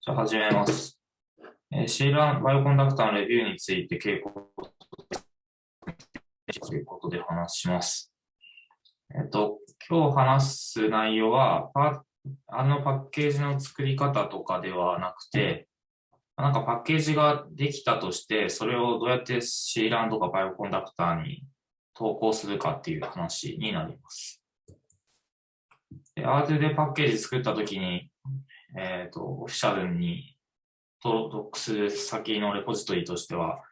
じゃあ始めます。えー、シーランバイオコンダクターのレビューについて傾向ということで話します。えっと、今日話す内容は、パあのパッケージの作り方とかではなくて、なんかパッケージができたとして、それをどうやってシーランとかバイオコンダクターに投稿するかっていう話になります。で、 R でパッケージ作ったときに、えっ、と、オフィシャルに登録する先のレポジトリとしては、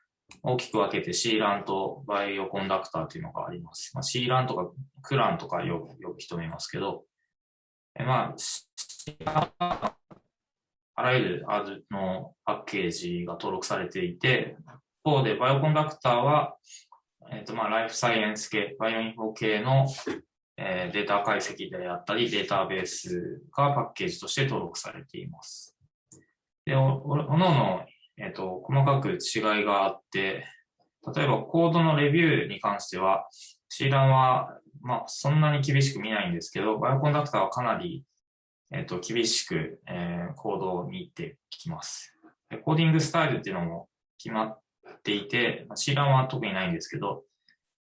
大きく分けて C ランとバイオコンダクターというのがあります。まあ、C ランとかクランとか呼ぶ呼ぶ人もいますけど、えまあ、あらゆる R のパッケージが登録されていて、一方で Bioconductor は、えっ、と、まあ、ライフサイエンス系、バイオインフォ系のえー、データ解析であったり、データベースがパッケージとして登録されています。で、おおのおの、えっ、と、細かく違いがあって、例えばコードのレビューに関しては、C ランは、まあ、そんなに厳しく見ないんですけど、バイオコンダクターはかなり、えっ、と、厳しく、えー、コードを見てきます。コーディングスタイルっていうのも決まっていて、C ランは特にないんですけど、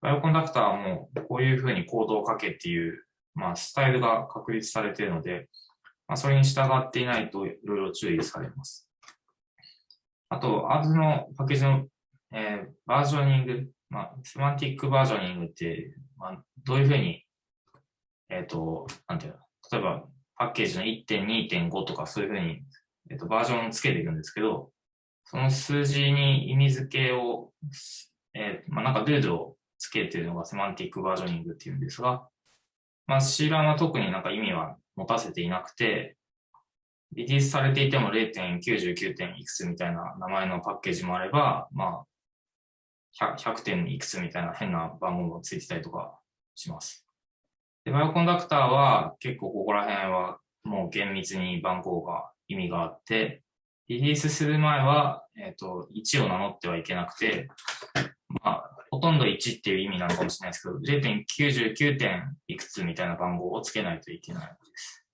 バイオコンダクターもこういうふうにコードを書けっていう、まあ、スタイルが確立されているので、まあ、それに従っていないといろいろ注意されます。あと、アーズのパッケージの、えー、バージョニング、まあ、セマンティックバージョニングって、まあ、どういうふうに、えっ、ー、と、なんていうの、例えばパッケージの1.2.5とかそういうふうに、えーと、バージョンをつけていくんですけど、その数字に意味付けを、えー、まあ、なんかルールをつけているのがセマンティックバージョニングっていうんですが、まあ、C ランは特になんか意味は持たせていなくて、リリースされていても 0.99. 点いくつみたいな名前のパッケージもあれば、まあ、100, 100点いくつみたいな変な番号がついてたりとかします。で、バイオコンダクターは結構ここら辺はもう厳密に番号が意味があって、リリースする前は、えっ、ー、と、1を名乗ってはいけなくて、まあ、ほとんど1っていう意味なのかもしれないですけど、0.99点いくつみたいな番号をつけないといけないです。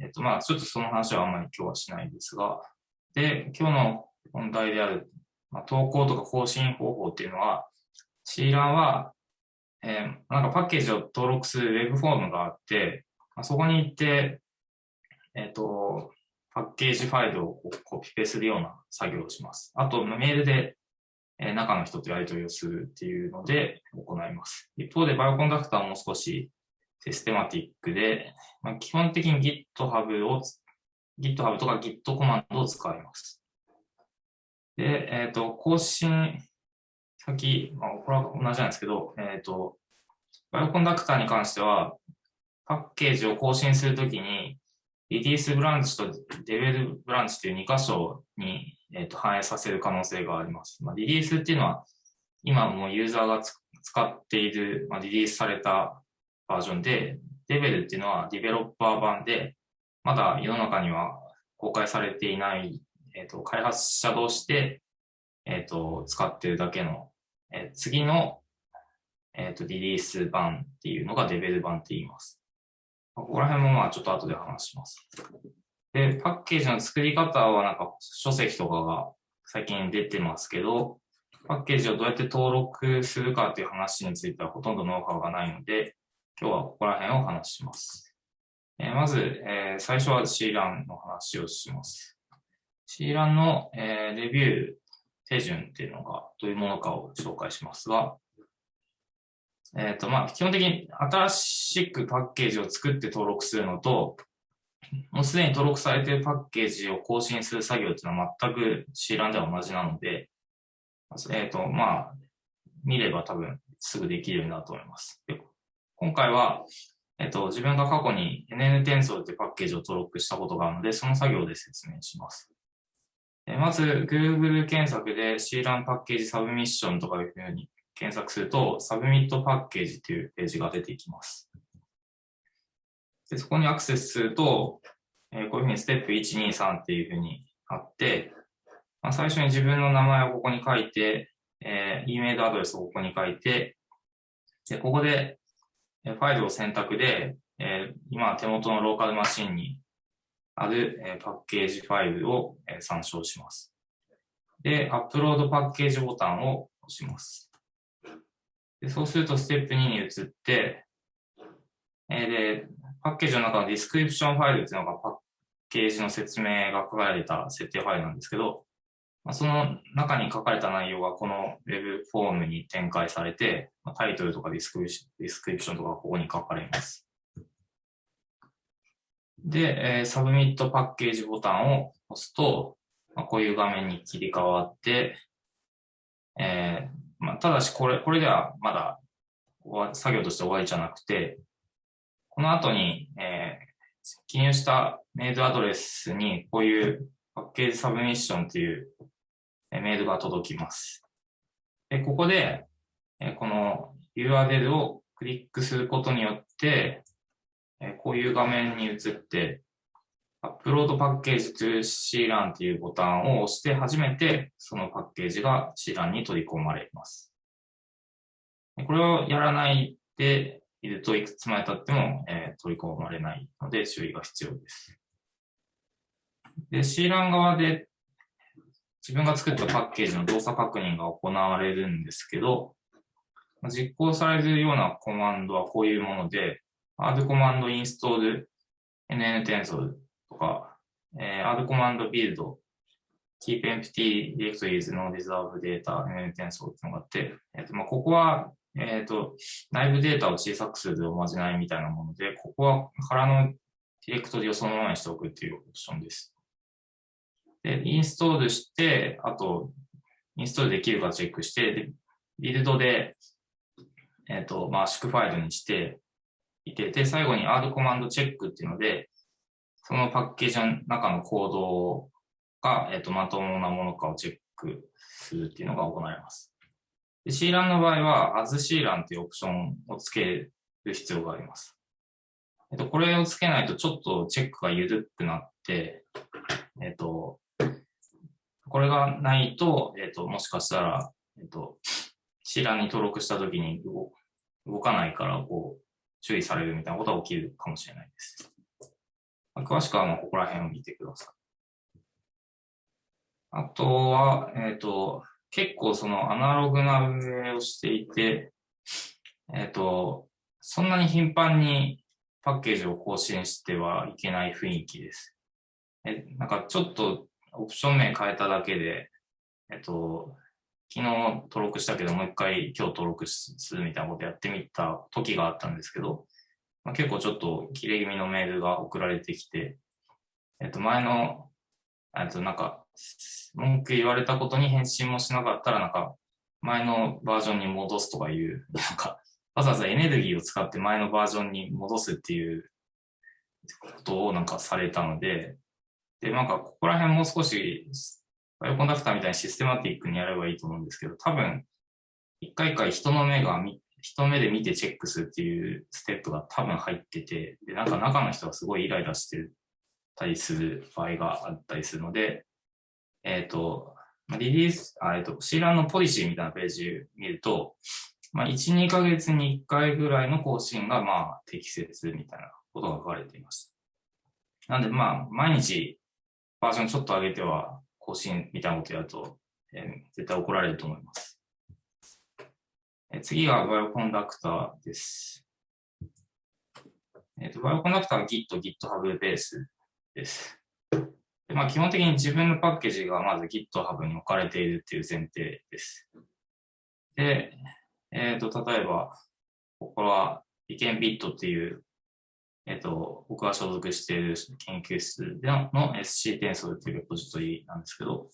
えっ、と、まあ、ちょっとその話はあんまり今日はしないですが、で、今日の本題である、まあ、投稿とか更新方法っていうのは、C ランは、えー、なんかパッケージを登録する Web フォームがあって、まあ、そこに行って、えっ、ー、と、パッケージファイルをコピペするような作業をします。あと、メールでえ中の人とやり取りをするっていうので行います。一方で、バイオコンダクターも少しシステマティックで、まあ、基本的に GitHub を、GitHub とか Git コマンドを使います。で、えっ、ー、と、更新先、まあ、これは同じなんですけど、えっ、ー、と、バイオコンダクターに関しては、パッケージを更新するときに、リリースブランチとデベルブランチという2箇所にえー、と反映させる可能性があります。まあ、リリースっていうのは、今もユーザーが使っている、まあ、リリースされたバージョンで、デベルっていうのはディベロッパー版で、まだ世の中には公開されていない、えー、と開発者同士で、えー、と使ってるだけの、えー、次の、えー、とリリース版っていうのがデベル版って言います。ここら辺もまあちょっと後で話します。で、パッケージの作り方はなんか書籍とかが最近出てますけど、パッケージをどうやって登録するかっていう話についてはほとんどノウハウがないので、今日はここら辺をお話しします。えー、まず、えー、最初は C ランの話をします。C ランの、えー、レビュー手順っていうのがどういうものかを紹介しますが、えっ、と、まあ、基本的に新しくパッケージを作って登録するのと、もうすでに登録されているパッケージを更新する作業っていうのは全く C ランでは同じなので、えっ、ー、と、まあ、見れば多分すぐできるようになると思います。で今回は、えっ、ー、と、自分が過去に NN 転送ってパッケージを登録したことがあるので、その作業で説明します。えまず、Google 検索で C ランパッケージサブミッションとかいうふうに検索すると、サブミットパッケージっていうページが出てきます。でそこにアクセスすると、えー、こういうふうにステップ1、2、3っていうふうにあって、まあ、最初に自分の名前をここに書いて、えー、E メールアドレスをここに書いて、で、ここで、え、ファイルを選択で、えー、今手元のローカルマシンにある、えパッケージファイルを、え参照します。で、 Upload Package ボタンを押します。でそうすると、ステップ2に移って、えで、パッケージの中の Description ファイルっていうのがパッケージの説明が書かれた設定ファイルなんですけど、まその中に書かれた内容がこの Web フォームに展開されて、タイトルとか description とかここに書かれます。で、えー、 Submit Package ボタンを押すと、まあ、こういう画面に切り替わって、えーまあ、ただしこれ、これではまだ作業として終わりじゃなくて、この後に、えー、記入したメールアドレスにこういうパッケージサブミッションというメールが届きます。でここで、えこの URL をクリックすることによって、えこういう画面に移って、アップロードパッケージ to C ランというボタンを押して初めてそのパッケージが C ランに取り込まれます。これをやらないでいるといくつまで経っても、え取り込まれないので注意が必要です。で、C ラン側で自分が作ったパッケージの動作確認が行われるんですけど、実行されるようなコマンドはこういうもので、add コマンド install nn tensor とか、えー、add コマンド build keep empty directories no reserve data nn tensor っていうのがあって、えーとまあ、ここは、えっ、ー、と内部データを小さくするおまじないみたいなもので、ここは空のディレクトリをそのままにしておくっていうオプションです。で、インストールして、あと、インストールできるかチェックして、でビルドで、えっ、ー、と、まあ、縮ファイルにしていて、で、最後に R コマンドチェックっていうので、そのパッケージの中のコードが、えっ、ー、と、まともなものかをチェックするっていうのが行われます。で C ランの場合は、as C ランっていうオプションをつける必要があります。えっと、これをつけないとちょっとチェックが緩くなって、えっと、これがないと、えっ、と、もしかしたら、えっ、と、C 欄に登録したときに動かないから、こう、注意されるみたいなことが起きるかもしれないです。詳しくは、ここら辺を見てください。あとは、えっ、と、結構そのアナログな運営をしていて、えっ、と、そんなに頻繁にパッケージを更新してはいけない雰囲気です。え、なんかちょっとオプション名変えただけで、えっと、昨日登録したけど、もう一回今日登録するみたいなことやってみた時があったんですけど、まあ、結構ちょっと切れ気味のメールが送られてきて、えっと、前の、えっと、なんか、文句言われたことに返信もしなかったら、なんか、前のバージョンに戻すとかいう、なんか、わざわざエネルギーを使って前のバージョンに戻すっていうことをなんかされたので、で、なんか、ここら辺もう少し、バイオコンダクターみたいにシステマティックにやればいいと思うんですけど、多分、一回一回人の目が、人目で見てチェックするっていうステップが多分入ってて、で、なんか中の人がすごいイライラしてたりする場合があったりするので、えっ、ー、と、リリース、あえっ、ー、と、シーランのポリシーみたいなページ見ると、まあ、1、2ヶ月に1回ぐらいの更新が、まあ、適切みたいなことが書かれています。なんで、まあ、毎日バージョンちょっと上げては更新みたいなことやると、えー、絶対怒られると思います。えー、次がバイオコンダクターです。えーと、バイオコンダクターは Git、GitHub ベースです。まあ、基本的に自分のパッケージがまず GitHub に置かれているっていう前提です。で、えっ、ー、と、例えば、ここは b ケンビットっていうえっと、僕が所属している研究室での SC 転送というレポジトリなんですけど、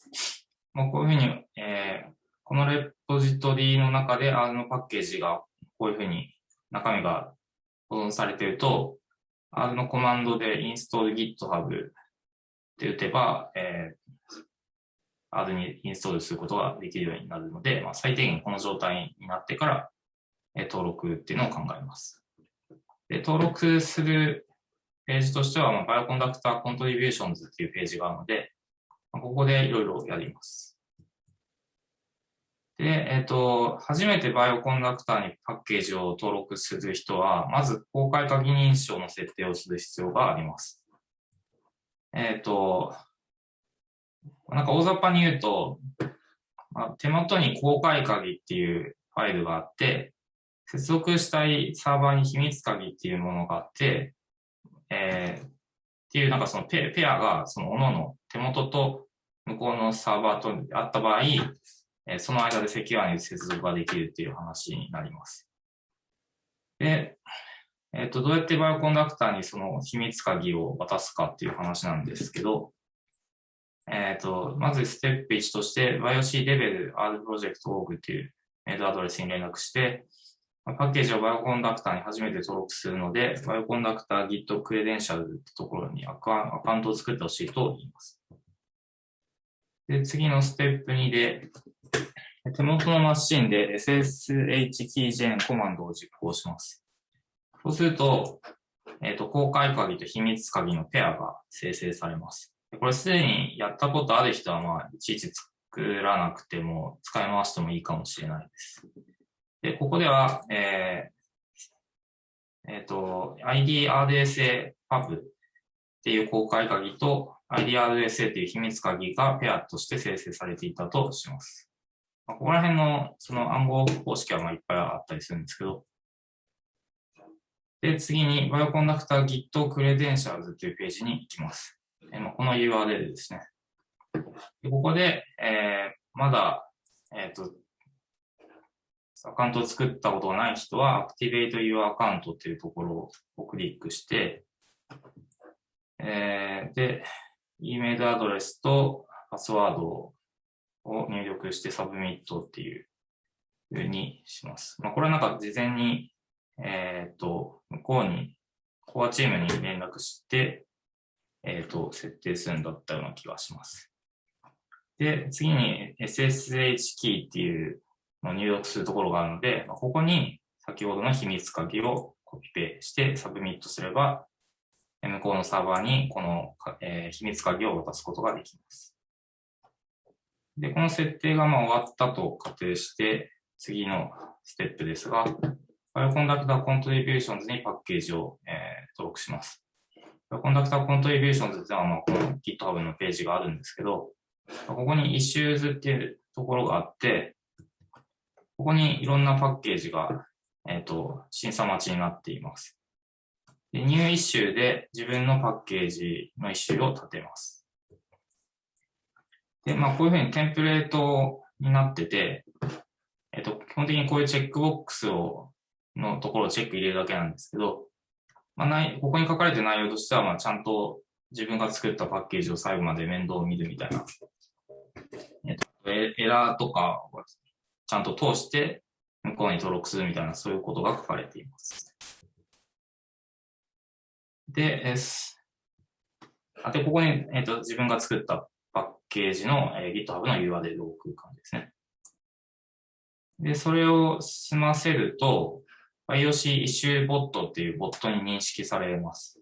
もうこういうふうに、えー、このレポジトリの中で R のパッケージがこういうふうに中身が保存されていると、R のコマンドで install GitHub って打てば、えー、R にインストールすることができるようになるので、まあ、最低限この状態になってから、えー、登録っていうのを考えます。で、登録するページとしては、まあ、 Bioconductor Contributions っていうページがあるので、まあ、ここでいろいろやります。で、えっ、ー、と、初めて Bioconductor にパッケージを登録する人は、まず公開鍵認証の設定をする必要があります。えっ、と、なんか大雑把に言うと、まあ、手元に公開鍵っていうファイルがあって、接続したいサーバーに秘密鍵っていうものがあって、えー、っていうなんかそのペペアがその各々手元と向こうのサーバーとあった場合、えー、その間でセキュアに接続ができるっていう話になります。で、っ、と、どうやって Bioconductor にその秘密鍵を渡すかっていう話なんですけど、えっ、と、まずステップ1として、BioC devel R project org っていうメールアドレスに連絡して、パッケージを Bioconductor に初めて登録するので、バイオコンダクター Git クレデンシャルってところにアカウントを作ってほしいと言います。で、次のステップ2で、手元のマシンで SSH キージェンコマンドを実行します。そうすると、えっ、ー、と、公開鍵と秘密鍵のペアが生成されます。これすでにやったことある人は、まあ、いちいち作らなくても、使い回してもいいかもしれないです。で、ここでは、えー、えっ、ー、と、IDRSA パブっていう公開鍵と IDRSA っていう秘密鍵がペアとして生成されていたとします。まあ、ここら辺のその暗号方式はまあいっぱいあったりするんですけど、で、次に Bioconductor Git Credentials というページに行きます。えまあ、この URL ですね。でここで、えー、まだ、えっ、ー、と、アカウントを作ったことがない人は、Activate Your Account というところをクリックして、えー、で、E メールアドレスとパスワードを入力して submit っていうふうにします。まあ、これはなんか事前に、えっ、ー、と、向こうに、コアチームに連絡して、えっ、ー、と、設定するんだったような気がします。で、次に SSH キーっていうのを入力するところがあるので、ここに先ほどの秘密鍵をコピペして submit すれば、向こうのサーバーにこの、えー、秘密鍵を渡すことができます。で、この設定がまあ終わったと仮定して、次のステップですが、Bioconductor Contributions にパッケージを、えー、登録します。Bioconductor Contributions ってのはまあこの GitHub のページがあるんですけど、ここに Issues っていうところがあって、ここにいろんなパッケージが、えっ、ー、と、審査待ちになっています。でニューイッシュで自分のパッケージのイッシュを立てます。で、まあ、こういうふうにテンプレートになってて、えっ、と、基本的にこういうチェックボックスを、のところをチェック入れるだけなんですけど、まあ、ないここに書かれてる内容としては、まあ、ちゃんと自分が作ったパッケージを最後まで面倒を見るみたいな、えっ、と、エラーとかちゃんと通して向こうに登録するみたいな、そういうことが書かれています。で、あで、ここに、えーと、自分が作ったパッケージの、えー、GitHub の URL を置く感じですね。で、それを済ませると、IOC イシューボットっていうボットに認識されます。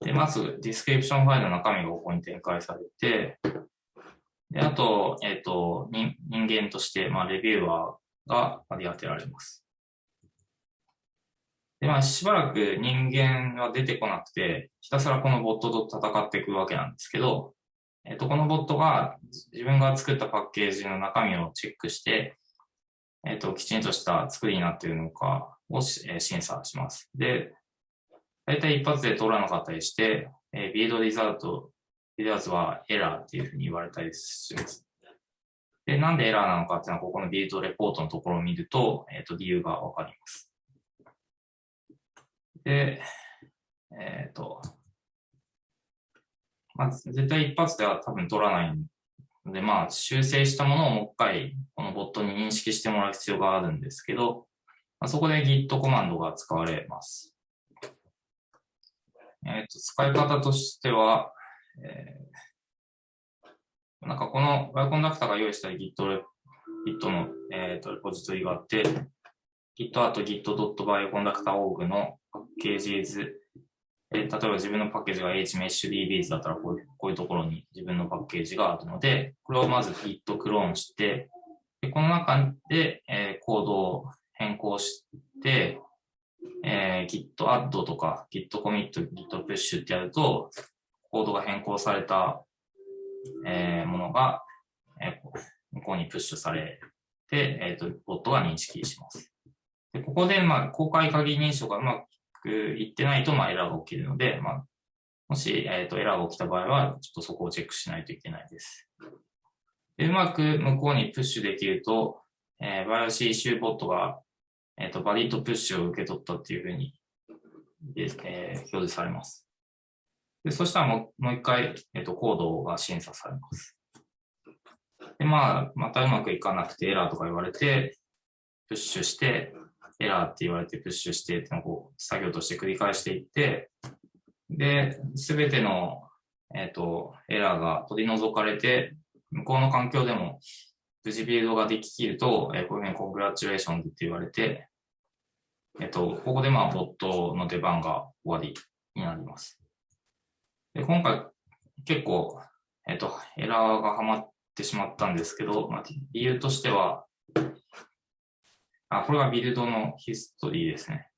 で、まず、 Description ファイルの中身がここに展開されて、で、あと、えっ、ー、と、人間として、まあ、レビューアーが割り当てられます。で、まあ、しばらく人間は出てこなくて、ひたすらこのボットと戦っていくわけなんですけど、えっ、ー、と、このボットが自分が作ったパッケージの中身をチェックして、えっ、ー、と、きちんとした作りになっているのかを、え審査します。で、大体一発で通らなかったりして、えー、ビードリザルトビデオズはエラーっていうふうに言われたりします。で、なんでエラーなのかっていうのは、ここのビルドレポートのところを見ると、えっ、ー、と、理由がわかります。で、えっ、ー、と、まあ、絶対一発では多分取らないので、まあ、修正したものをもう一回、このボットに認識してもらう必要があるんですけど、まあ、そこで Git コマンドが使われます。えっ、ー、と、使い方としては、えー、なんかこのバイオコンダクターが用意した Git, Git の、えーと、レポジトリがあって、Git あと git.bioconductor.org のパッケージズ、えー、例えば自分のパッケージが HMeshDBs だったらこういうこういうところに自分のパッケージがあるので、これをまず Git クローンして、でこの中で、えー、コードを変更して、えー、Git add とか Git commit、Git push ってやると、コードが変更された、えー、ものが、えー、向こうにプッシュされて、えっ、ー、と、ボットが認識します。でここで、まあ、公開鍵認証がうまくいってないと、まあ、エラーが起きるので、まあ、もし、えっ、ー、と、エラーが起きた場合は、ちょっとそこをチェックしないといけないです。でうまく向こうにプッシュできると、えー、 Bioc issue bot が、えっ、ー、と、 valid push を受け取ったっていうふうに、えー、表示されます。で、そしたらもう一回、えっ、と、コードが審査されます。で、まあ、またうまくいかなくてエラーとか言われて、プッシュして、エラーって言われてプッシュしてってのを作業として繰り返していって、で、すべての、えっ、ー、と、エラーが取り除かれて、向こうの環境でも無事ビルドができきると、えー、こういうふうに Congratulations って言われて、えっ、と、ここでまあ、ボットの出番が終わりになります。で、今回結構、えっ、と、エラーがはまってしまったんですけど、まあ、理由としては、あ、これがビルドのヒストリーですね。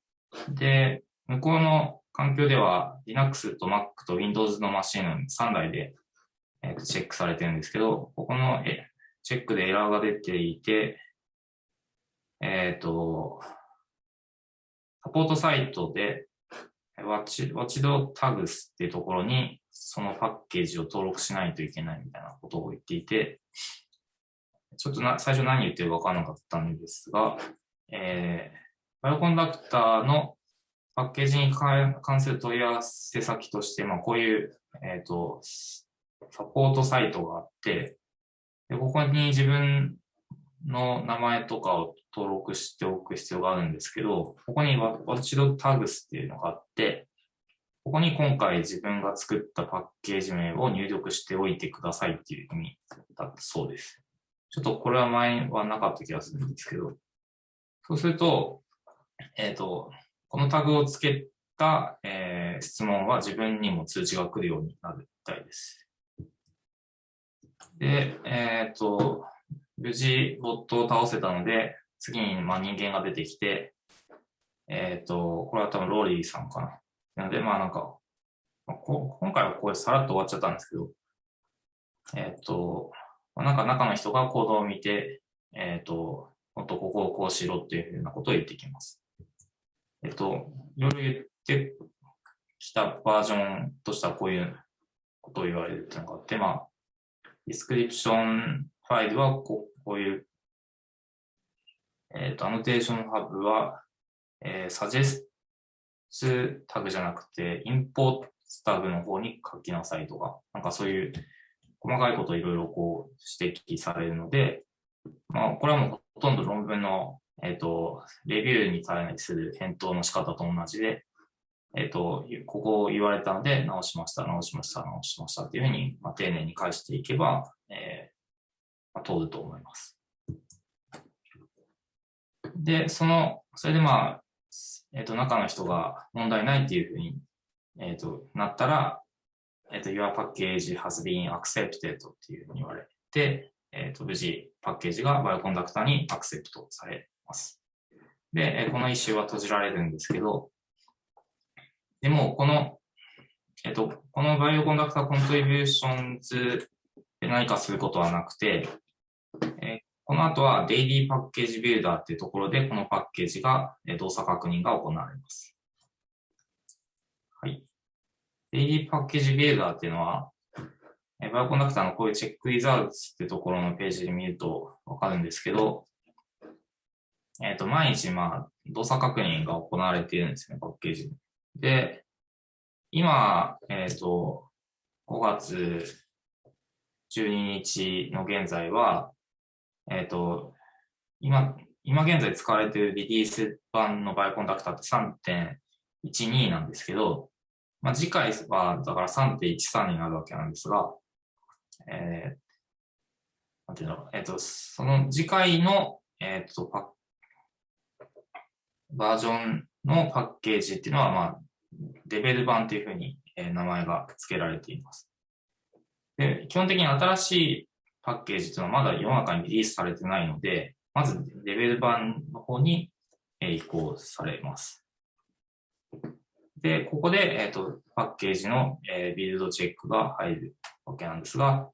で、向こうの環境では Linux と Mac と Windows のマシン3台で、えー、とチェックされてるんですけど、ここのえチェックでエラーが出ていて、えっ、と、サポートサイトで watch.tags っていうところにそのパッケージを登録しないといけないみたいなことを言っていて、ちょっとな最初何言ってるか分からなかったんですが、えー、バイオコンダクターのパッケージに関する問い合わせ先として、まあ、こういう、えっ、ー、と、サポートサイトがあって、でここに自分の名前とかを登録しておく必要があるんですけど、ここに Watchdog っていうのがあって、ここに今回自分が作ったパッケージ名を入力しておいてくださいっていう意味だったそうです。ちょっとこれは前はなかった気がするんですけど、そうすると、えっ、ー、と、このタグをつけた、えー、質問は自分にも通知が来るようになるみたいです。で、えっ、ー、と、無事ボットを倒せたので、次にまあ人間が出てきて、えっ、ー、と、これは多分ローリーさんかな。なので、まあなんか、まあ、こ今回はこれさらっと終わっちゃったんですけど、えっ、ー、と、なんか中の人が行動を見て、えっ、ー、と、もっとここをこうしろっていうふうなことを言ってきます。えっと、いろいろ言ってきたバージョンとしてはこういうことを言われるっていうのがあって、まあ、 description ファイルはこうこういう、えっ、と、 AnnotationHub は、えー、サジェスタグじゃなくて、 import タグの方に書きなさいとか、なんかそういう細かいことをいろいろこう指摘されるので、まあ、これはもうほとんど論文の、えっ、ー、と、レビューに対する返答の仕方と同じで、えっ、ー、と、ここを言われたので、直しました、直しました、直しましたっていうふうに、まあ、丁寧に返していけば、通ると思います。で、その、それでまあ、えっ、ー、と、中の人が問題ないっていうふうに、えっ、ー、と、なったら、えっ、ー、と、Your package has been accepted っていうふうに言われて、えっ、と、無事パッケージがバイオコンダクターにアクセプトされます。で、この issue は閉じられるんですけど、でも、この、えっ、と、この Bioconductor Contributions で何かすることはなくて、この後は daily package builder っていうところで、このパッケージが、動作確認が行われます。はい。 daily package builder っていうのは、 Bioconductor のこういう check results っていうところのページで見るとわかるんですけど、えっ、ー、と、毎日、まあ、動作確認が行われているんですね、パッケージで。今、えっ、ー、と、5月12日の現在は、えっ、ー、と、今、今現在使われているリリース版のバイオコンダクターって3.12なんですけど、まあ、次回はだから3.13になるわけなんですが、えー、なんていうの、えっ、ー、と、その次回の、えっ、ー、と、パバージョンのパッケージっていうのは、まあ、レベル版というふうに、えー、名前が付けられています。で、基本的に新しいパッケージというのはまだ世の中にリリースされてないので、まずレベル版の方に移行されます。で、ここで、えっ、と、パッケージの、えー、ビルドチェックが入るわけなんですが、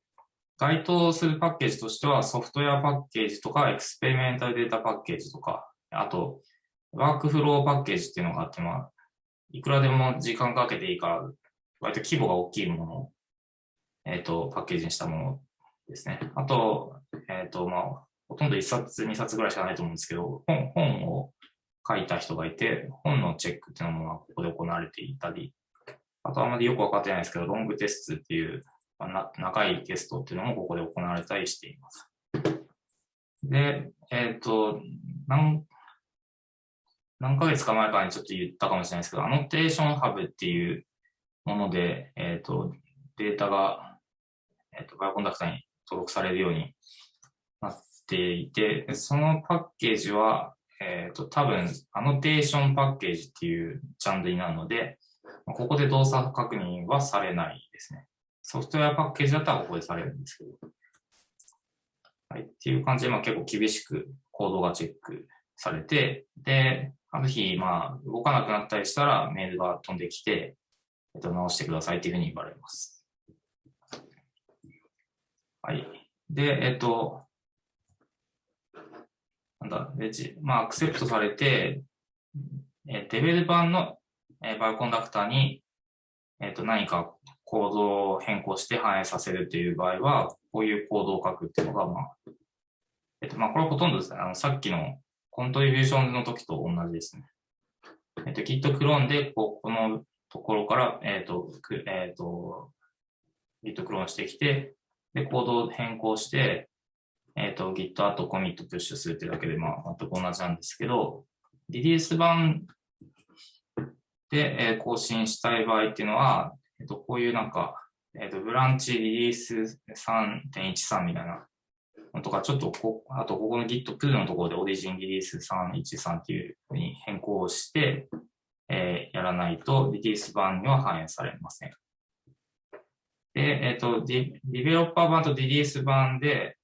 該当するパッケージとしては、ソフトウェアパッケージとか、エクスペリメンタルデータパッケージとか、あと、ワークフローパッケージっていうのがあって、まあ、いくらでも時間かけていいから、割と規模が大きいものを、えっ、ー、と、パッケージにしたものですね。あと、えっ、ー、と、まあ、ほとんど1冊、2冊ぐらいしかないと思うんですけど、本本を書いた人がいて、本のチェックっていうのもここで行われていたり、あとあまりよくわかってないですけど、ロングテストっていう、まあ、長いテストっていうのもここで行われたりしています。で、えっ、ー、と、何、何ヶ月か前かにちょっと言ったかもしれないですけど、アノテーションハブっていうもので、えっ、ー、と、データが、えっ、ー、と、バイオコンダクターに登録されるようになっていて、そのパッケージは、えっ、ー、と、多分、アノテーションパッケージっていうジャンルになるので、ここで動作確認はされないですね。ソフトウェアパッケージだったらここでされるんですけど。はい。っていう感じで、まあ結構厳しくコードがチェックされて、で、ある日、まあ、動かなくなったりしたらメールが飛んできて、えっと、直してくださいっていうふうに言われます。い。で、えっと、なんだ、レジ、まあ、アクセプトされて、えデベル版の、えバイコンダクターに、えっと、何かコードを変更して反映させるという場合は、こういうコードを書くっていうのが、まあ、えっと、まあ、これはほとんどですね、あの、さっきのコントリビューションの時と同じですね。えっと、Git クローンで、ここのところから、えっと、えっと、Git クローンしてきて、で、コードを変更して、えっ、ー、と、Git あとコミットプッシュするってだけで、まあ、全く同じなんですけど、リリース版で、えー、更新したい場合っていうのは、えっ、ー、と、こういうなんか、えっ、と、ブランチリリース3.13みたいなのとか、ちょっとこ、あと、ここの Git プールのところでオリジンリリース313っていうふうに変更して、えー、やらないと、リリース版には反映されません。で、えっ、とディ、ベロッパー版とリリース版で、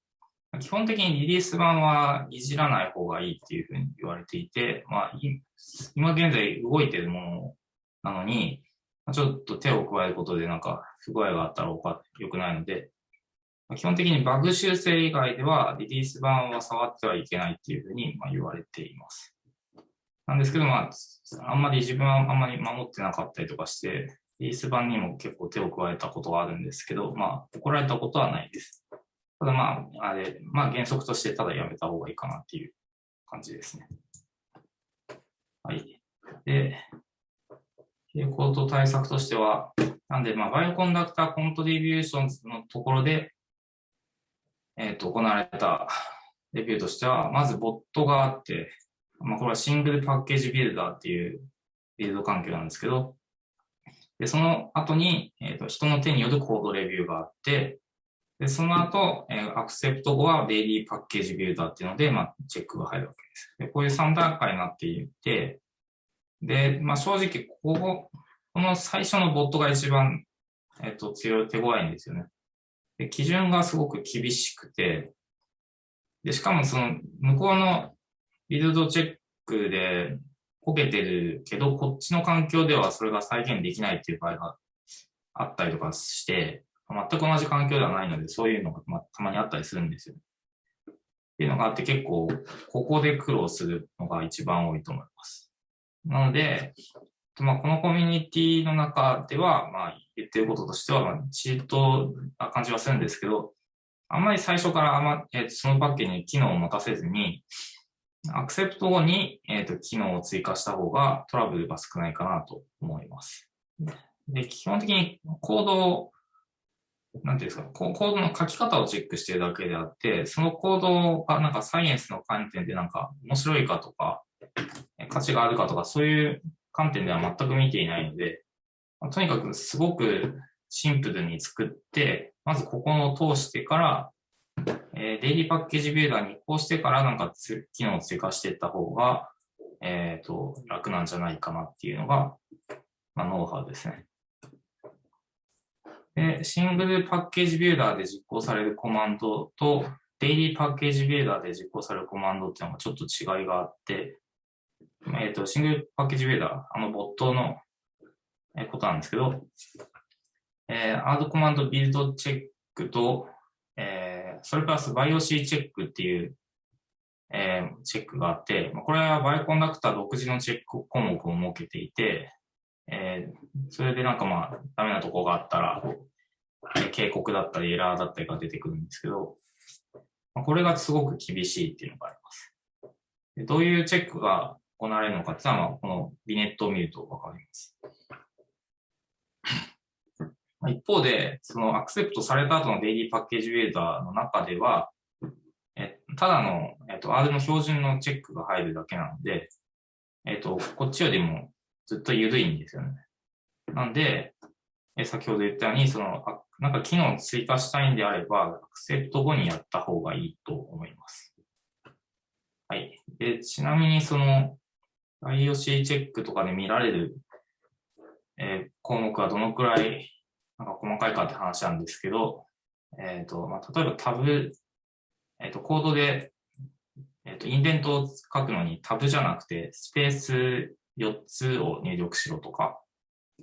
基本的にリリース版はいじらない方がいいっていうふうに言われていて、まあ、今現在動いてるものなのに、ちょっと手を加えることでなんか不具合があったら良くないので、基本的にバグ修正以外ではリリース版は触ってはいけないっていうふうにま言われています。なんですけど、まあ、あんまり自分はあんまり守ってなかったりとかして、リース版にも結構手を加えたことがあるんですけど、まあ、怒られたことはないです。ただまあ、あれ、まあ原則としてただやめた方がいいかなっていう感じですね。はい。で、傾向と対策としては、なんで、まあ、 Bioconductor Contributions のところで、えっ、ー、と、行われたレビューとしては、まずボットがあって、まあ、これは single package builder っていうビルド環境なんですけど、で、その後に、えっ、ー、と、人の手によるコードレビューがあって、で、その後、えー、アクセプト後はデイリーパッケージビルダーっていうので、まあ、チェックが入るわけです。で、こういう3段階になっていて、で、まあ、正直、ここ、この最初のボットが一番、えっ、ー、と、強い、手強いんですよね。で、基準がすごく厳しくて、で、しかもその、向こうのビルドチェックでこけてるけど、こっちの環境ではそれが再現できないっていう場合があったりとかして、全く同じ環境ではないので、そういうのが、たまにあったりするんですよ。っていうのがあって結構、ここで苦労するのが一番多いと思います。なので、まあ、このコミュニティの中では、まあ、言ってることとしては、まあ、チートな感じはするんですけど、あんまり最初からあま、えー、そのパッケージに機能を持たせずに、アクセプト後に、えーと、機能を追加した方がトラブルが少ないかなと思います。で、基本的にコードをなんていうんですか、コードの書き方をチェックしてるだけであって、そのコードがなんかサイエンスの観点でなんか面白いかとか、価値があるかとか、そういう観点では全く見ていないので、とにかくすごくシンプルに作って、まずここを通してから、えー、デイリーパッケージビルダーに移行してからなんか機能を追加していった方が、えっ、ー、と、楽なんじゃないかなっていうのが、まあ、ノウハウですね。で、シングルパッケージビルダーで実行されるコマンドと、デイリーパッケージビルダーで実行されるコマンドっていうのがちょっと違いがあって、えっ、ー、と、シングルパッケージビルダー、あのボットのことなんですけど、えー、アードコマンドビルドチェックと、えー、それプラスバイオシーチェックっていう、えー、チェックがあって、これはバイコンダクター独自のチェック項目を設けていて、えー、それでなんかまあ、ダメなとこがあったら、警告だったりエラーだったりが出てくるんですけど、これがすごく厳しいっていうのがあります。どういうチェックが行われるのかっていうのは、このビネットを見るとわかります。一方で、そのアクセプトされた後のデイリーパッケージウェーダーの中では、えただの、えっと、R の標準のチェックが入るだけなので、えっと、こっちよりもずっと緩いんですよね。なんで、え先ほど言ったように、その、あなんか機能を追加したいんであれば、アクセプト後にやった方がいいと思います。はい。で、ちなみにその IOC チェックとかで見られる、えー、項目はどのくらいなんか細かいかって話なんですけど、えっ、ー、と、まあ、例えばタブ、えっ、ー、と、コードで、えっ、と、インデントを書くのにタブじゃなくて、スペース4つを入力しろとか、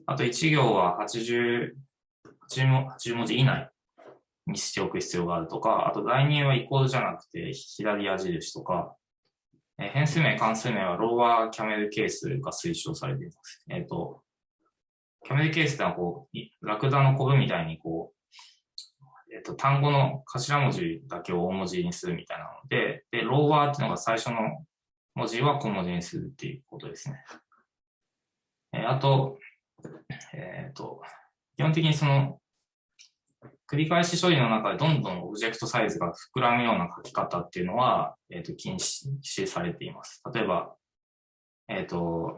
あと1行は80、80文字以内にしておく必要があるとか、あと代入はイコールじゃなくて左矢印とか、え変数名、関数名はローワーキャメルケースが推奨されています。えっ、と、キャメルケースってのはこう、ラクダのコブみたいにこう、えっ、と、単語の頭文字だけを大文字にするみたいなので、で、ローワーっていうのが最初の文字は小文字にするっていうことですね。えー、あと、えっ、と、基本的にその、繰り返し処理の中でどんどんオブジェクトサイズが膨らむような書き方っていうのは、えっ、ー、と、禁止されています。例えば、えっ、と、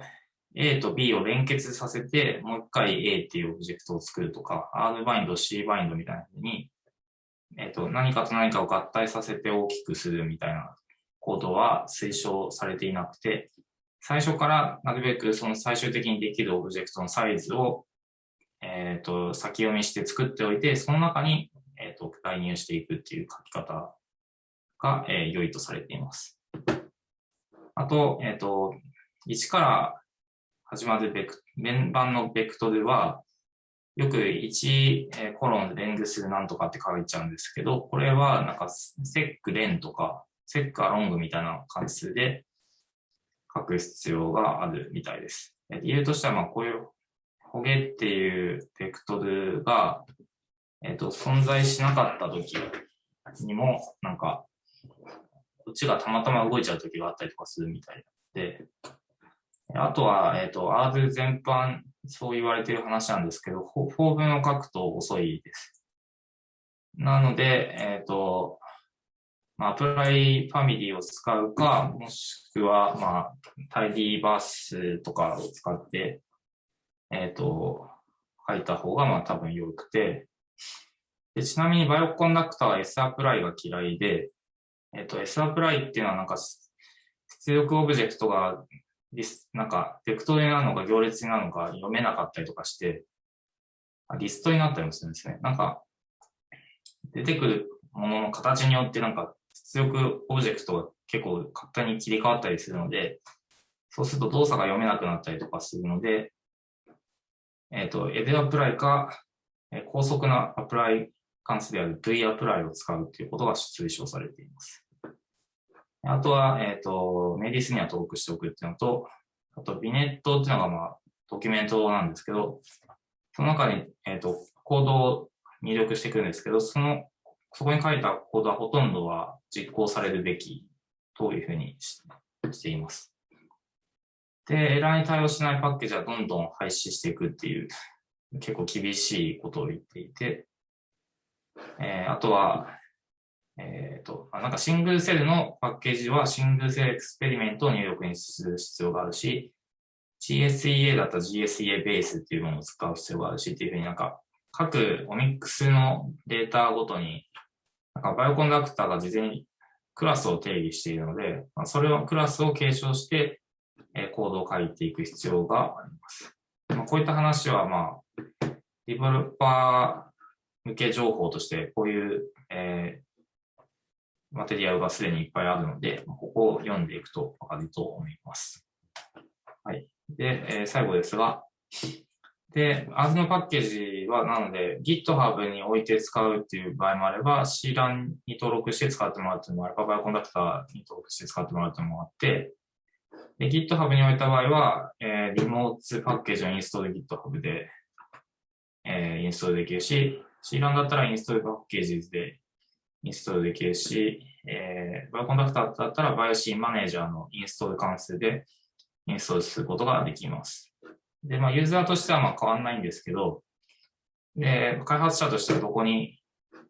A と B を連結させて、もう一回 A っていうオブジェクトを作るとか、R バインド、C バインドみたいなふうに、えっ、ー、と、何かと何かを合体させて大きくするみたいなコードは推奨されていなくて、最初からなるべくその最終的にできるオブジェクトのサイズをえっ、ー、と、先読みして作っておいて、その中に、えっ、ー、と、代入していくっていう書き方が、え、良いとされています。あと、えっ、と、1から始まるベク、面板のベクトルは、よく1、えコロンレングスなんとかって書いちゃうんですけど、これはなんかセックレンとか、セックアロングみたいな関数で書く必要があるみたいです。理由としては、まあこういう焦げっていうベクトルが、えっ、ー、と、存在しなかった時にも、なんか、こっちがたまたま動いちゃう時があったりとかするみたいで、あとは、えっ、ー、と、R 全般、そう言われてる話なんですけど、法文を書くと遅いです。なので、えっ、ー、と、まあ、アプライファミリーを使うか、もしくは、まあ、タイディーバースとかを使って、えっ、ー、と、書いた方がまあ多分良くて、でちなみにバイオコンダクターは S アプライが嫌いで、えっ、ー、と、S アプライっていうのはなんか出力オブジェクトがなんか、ベクトルになのか行列なのか読めなかったりとかして、リストになったりもするんですね。なんか、出てくるものの形によってなんか出力オブジェクトが結構簡単に切り替わったりするので、そうすると動作が読めなくなったりとかするので、えっ、ー、と、エデアプライか、え、高速なアプライ関数である V アプライを使うということが推奨されています。あとは、えっ、ー、と、メディスには登録しておくっていうのと、あと、ビネットっていうのが、まあ、ドキュメントなんですけど、その中に、えっ、ー、と、コードを入力していくんですけど、その、そこに書いたコードはほとんどは実行されるべきというふうにしています。で、エラーに対応しないパッケージはどんどん廃止していくっていう、結構厳しいことを言っていて、えー、あとは、えっ、ー、と、なんかシングルセルのパッケージはシングルセルエクスペリメントを入力にする必要があるし、GSEA だったら GSEA ベースっていうものを使う必要があるしっていうふうになんか各オミックスのデータごとになんかバイオコンダクターが事前にクラスを定義しているので、まあ、それをクラスを継承してえコードを書いていく必要があります。まあ、こういった話は、まあ、ディベロッパー向け情報として、こういう、えー、マテリアルがすでにいっぱいあるので、ここを読んでいくとわかると思います。はい。で、えー、最後ですが、で、As のパッケージは、なので GitHub に置いて使うっていう場合もあれば、CLAN に登録して使ってもらうっていうのもあれば、バイオコンダクターに登録して使ってもらうっていうのもあって、で、GitHub に置いた場合は、えー、リモートパッケージをインストール GitHub で、えー、インストールできるし、CLAN だったらインストールパッケージでインストールできるし、えー、バイオコンダクターだったら BioC マネージャーのインストール関数でインストールすることができます。で、まあ、ユーザーとしてはまあ変わんないんですけど、で、開発者としてはどこに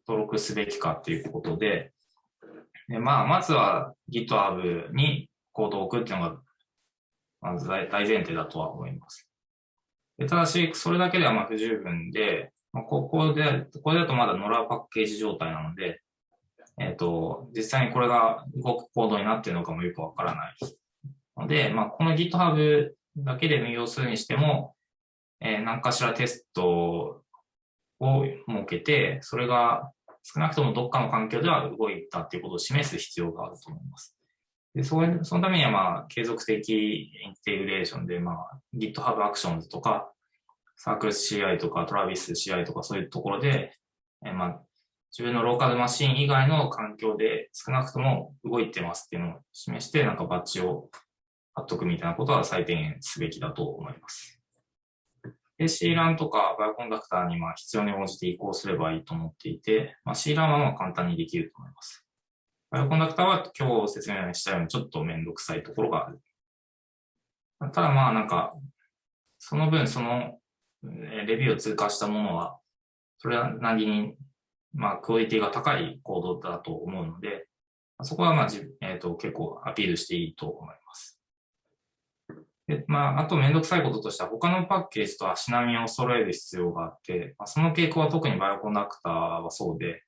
登録すべきかっていうことで、でまあ、まずは GitHub にコードを置くっていうのが、まず大前提だとは思います。でただし、それだけではまあ不十分で、まあ、ここで、これだとまだノラパッケージ状態なので、えっ、ー、と、実際にこれが動くコードになっているのかもよくわからない。ので、まあ、この GitHub だけで運用するにしても、えー、何かしらテストを設けて、それが少なくともどっかの環境では動いたっていうことを示す必要があると思います。でそれそのためには、まあ、継続的インテグレーションで、まあ、GitHub Actions とか、サークル CI とか、Travis CI とか、そういうところで、え、まあ、自分のローカルマシン以外の環境で少なくとも動いてますっていうのを示して、なんかバッジを貼っとくみたいなことは最低限すべきだと思います。で、C ランとかバイオコンダクターにまあ必要に応じて移行すればいいと思っていて、まあ、C ランはまあ簡単にできると思います。バイオコンダクターは今日説明したようにちょっとめんどくさいところがある。ただまあなんか、その分そのレビューを通過したものは、それは何に、まあクオリティが高いコードだと思うので、そこはまあ、えーと結構アピールしていいと思います。で、まあ、あとめんどくさいこととしては、他のパッケージと足並みを揃える必要があって、まあ、その傾向は特に Bioconductor はそうで、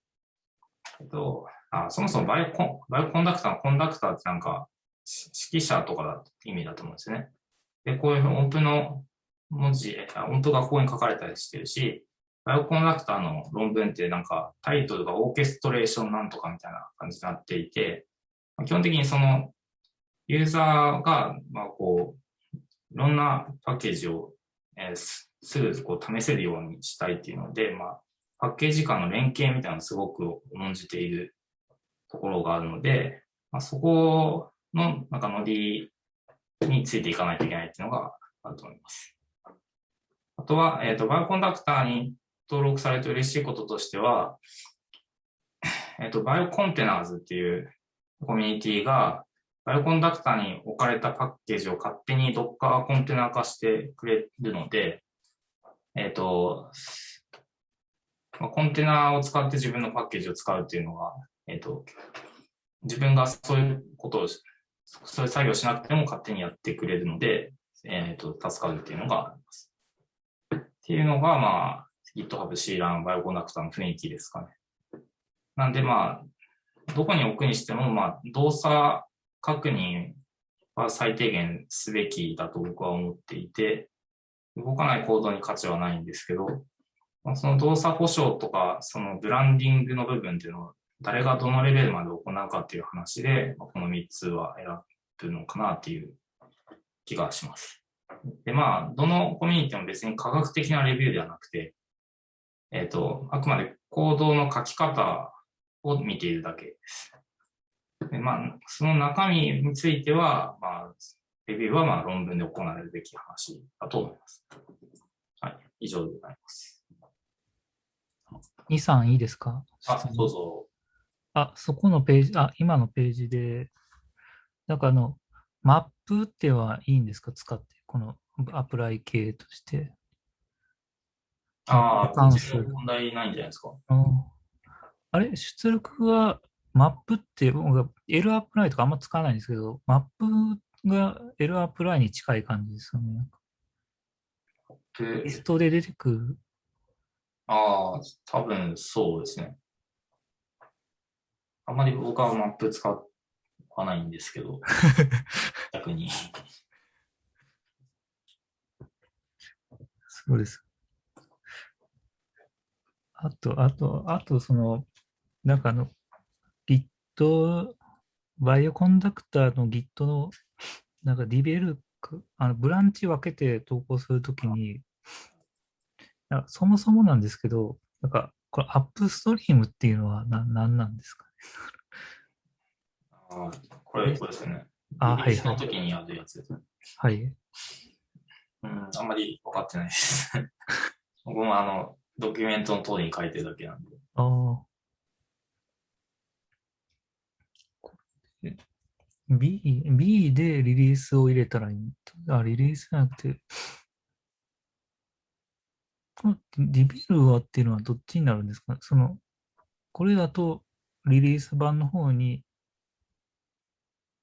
えっと、あそもそも Biocon Bioconductor の conductor ってなんか、指揮者とかだって意味だと思うんですよね。で、こういう音符の文字、音符がここに書かれたりしてるし、 Bioconductor の論文ってなんかタイトルが orchestration なんとかみたいな感じになっていて、基本的にそのユーザーが、まあこう、いろんなパッケージを、えー、すぐこう試せるようにしたいっていうので、まあ、パッケージ間の連携みたいなのをすごく重んじているところがあるので、まあ、そこのなんかノリについていかないといけないっていうのがあると思います。あとは、えっ、ー、と、バイオコンダクターに登録されて嬉しいこととしては、えっ、と、 BioContainers っていうコミュニティが、 Bioconductor に置かれたパッケージを勝手に Docker コンテナー化してくれるので、えっ、と、コンテナを使って自分のパッケージを使うっていうのが、えっ、と、自分がそういうことを、そういう作業しなくても勝手にやってくれるので、えっ、と、助かるっていうのがあります。っていうのが、まあ、GitHub C ランバイオコンダクターの雰囲気ですかね。なんで、まあ、どこに置くにしても、まあ、動作確認は最低限すべきだと僕は思っていて、動かない行動に価値はないんですけど、その動作保証とか、そのブランディングの部分っていうのを誰がどのレベルまで行うかっていう話で、この3つは選ぶのかなっていう気がします。で、まあ、どのコミュニティも別に科学的なレビューではなくて、えっ、ー、と、あくまで行動の書き方を見ているだけです。でまあ、その中身については、まあ、レビューはまあ論文で行われるべき話だと思います。はい、以上でございます。2、3いいですか？あ、どうぞ。あ、そこのページ、あ、今のページで、なんかあの、マップってはいいんですか？使って、このアプライ系として。ああ。問題ないんじゃないですか。あれ、出力はマップって僕 L アプライとかあんま使わないんですけど、マップが L アプライに近い感じですよね。テストで出てくる。ああ、多分そうですね。あんまり僕はマップ使わないんですけど、逆に。そうです。あと、あと、あと、その、なんかあの、Git、バイオコンダクターの Git の、なんかディベルク、あのブランチ分けて投稿するときに、やそもそもなんですけど、なんか、これアップストリームっていうのは何なんなんですかね？あーこれ、これですよね。あはいはいの時にやるやつですね。はい。うん、あんまり分かってないです。僕もあの、ドキュメントの通りに書いてるだけなんで。ああ。B、B でリリースを入れたらいい。あ、リリースじゃなくて、このリビルはっていうのはどっちになるんですか？その、これだとリリース版の方に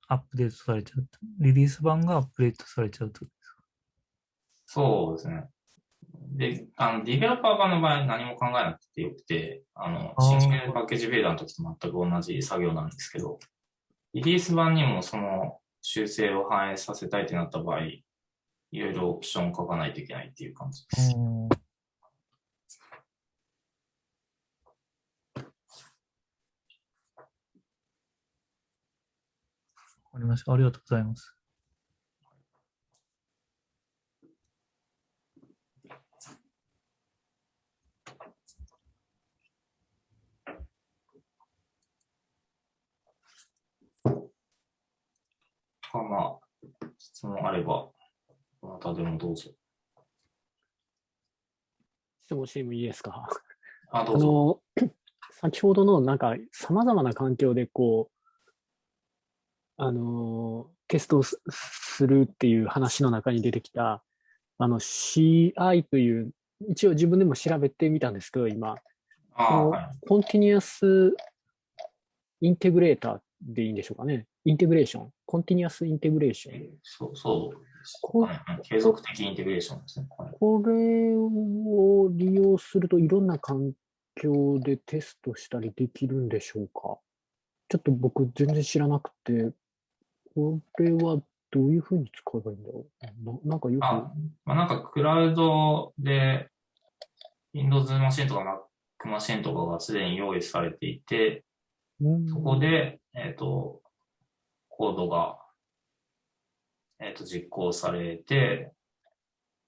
アップデートされちゃうと。リリース版がアップデートされちゃうと。そうですね。で、あの、ディベロッパー版の場合何も考えなくてよくて、あの、あー新規パッケージビルダーの時と全く同じ作業なんですけど、リリース版にもその修正を反映させたいってなった場合、いろいろオプションを書かないといけないっていう感じです。うんわかりました。ありがとうございます。まあまあ、質問あれば、どなたでもどうぞ。質問してもいいですか？あ、どあうぞ。の、先ほどのなんか様々な環境でこう、あの、テストをすするっていう話の中に出てきた、あの CI という、一応自分でも調べてみたんですけど、今、あ。コンティニュアスintegrator でいいんでしょうかね。 integration。continuous integration。そう、そうです。こ継続的インテグレーションですね。はいこれを利用するといろんな環境でテストしたりできるんでしょうか？ちょっと僕全然知らなくて、これはどういうふうに使えばいいんだろう？ななんかよく、あまあ、なんかクラウドで Windows マシンとか Mac マシンとかがすでに用意されていて、うんそこで、えっ、と、コードが、えっ、と、実行されて、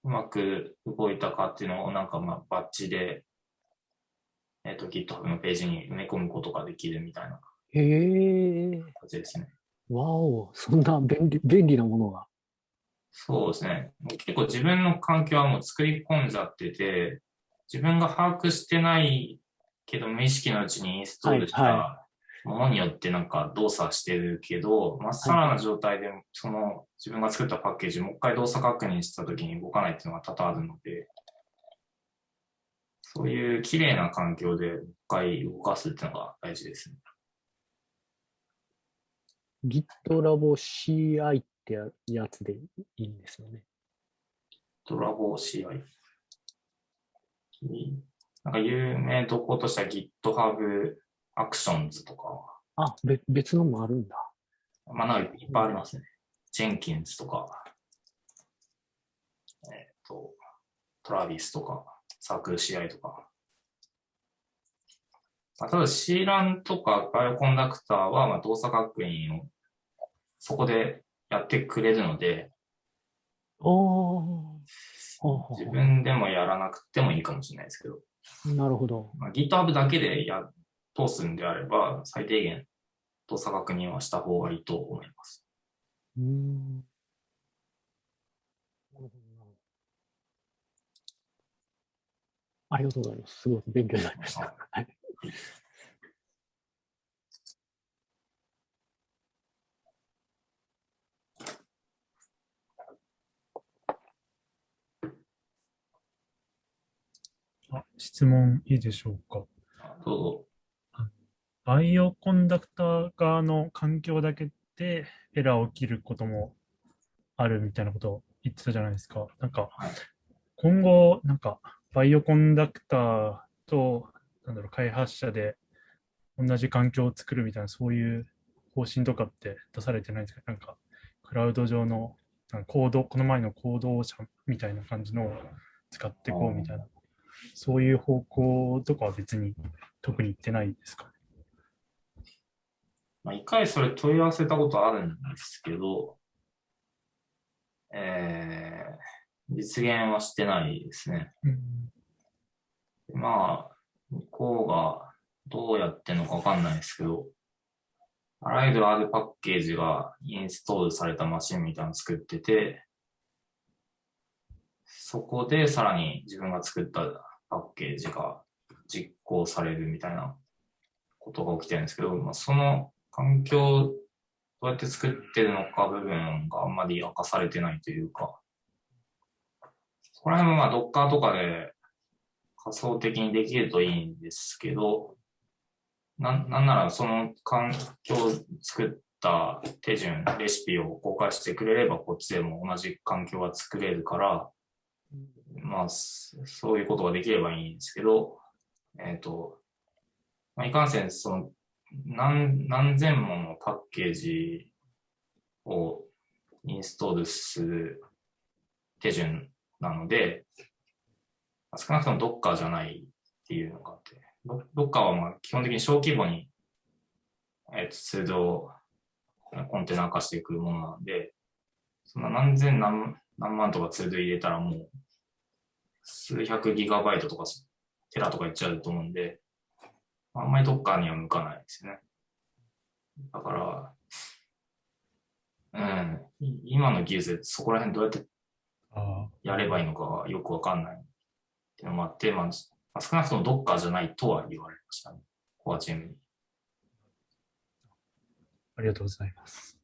うまく動いたかっていうのをなんかまあバッチで、えっ、と、GitHub のページに埋め込むことができるみたいな感じですね。わお、そんな便利便利なものが。そうですね。結構自分の環境はもう作り込んじゃってて、自分が把握してないけど無意識のうちにインストールしはいたものによってなんか動作してるけど、まっさらな状態でその自分が作ったパッケージもう一回動作確認した時に動かないっていうのが多々あるので、そういう綺麗な環境でもう一回動かすっていうのが大事ですね。GitLab CI ってややつでいいんですよね。ドラゴ CI。なんか有名どことしては GitHub Actions とか、あ、べ別のもあるんだ。まあなんかいっぱいありますね。Jenkins とか、えっ、と、Travis とか、サークル CI とか。まあ、ただ CLAN とかバイオコンダクターはまあ動作確認をそこでやってくれるので、自分でもやらなくてもいいかもしれないですけど、なるほど。まあ、GitHub だけでや通すんであれば、最低限動作確認はした方がいいと思います。うーん。ありがとうございます。すごく勉強になりました。はい。あ質問いいでしょうか？どうぞ。バイオコンダクター側の環境だけでエラー起きることもあるみたいなことを言ってたじゃないですか。なんかはい、今後、なんか、バイオコンダクターと、なんだろう、開発者で同じ環境を作るみたいな、そういう方針とかって出されてないんですか？なんか、クラウド上のなんかコード、この前のコード社みたいな感じのを使っていこうみたいな、そういう方向とかは別に特に言ってないですか？ね。まあ、一回それ問い合わせたことあるんですけど、えー、実現はしてないですね。うんまあ、向こうがどうやってんのかわかんないですけど、あらゆる R パッケージがインストールされたマシンみたいなの作ってて、そこでさらに自分が作ったパッケージが実行されるみたいなことが起きてるんですけど、まあ、その環境どうやって作ってるのか部分があんまり明かされてないというか、そこら辺もまあ Docker とかで仮想的にできるといいんですけど、なんなんならその環境を作った手順、レシピを公開してくれればこっちでも同じ環境が作れるから、まあ、そういうことができればいいんですけど、えっ、と、まあ、いかんせん、その、何、何千ものパッケージをインストールする手順なので、少なくとも Docker じゃないっていうのがあって、ド Docker はまあ基本的に小規模に、えっ、と、ツールをコンテナ化していくものなので、そんな何千何何万とかツール入れたらもう、数百ギガバイトとかテラとかいっちゃうと思うんで、あんまりどっかには向かないですよね。だから、うん、い今の技術でそこら辺どうやってあやればいいのかがよくわかんないっていうのもあって、まあ、まあ少なくともどっかじゃないとは言われましたね。コアチームに。ありがとうございます。